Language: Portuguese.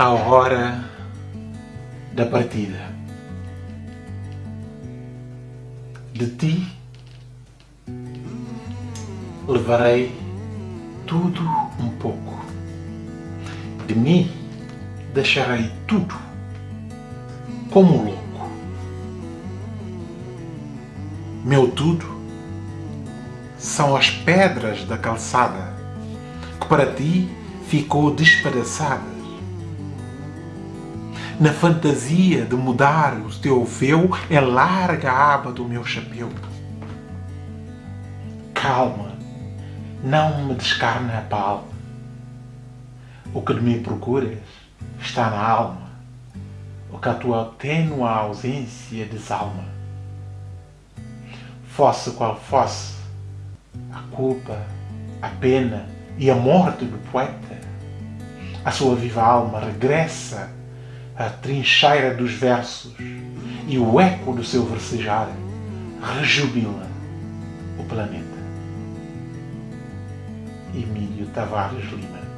à hora da partida. De ti levarei tudo um pouco. De mim deixarei tudo como louco. Meu tudo são as pedras da calçada que para ti ficou despedaçada na fantasia de mudar o teu véu, é larga a aba do meu chapéu. Calma, não me descarna a palma. O que de mim procuras está na alma, o que a tua tênua ausência desalma. Fosse qual fosse a culpa, a pena e a morte do poeta, a sua viva alma regressa a trincheira dos versos e o eco do seu versejar rejubila o planeta. Emílio Tavares Lima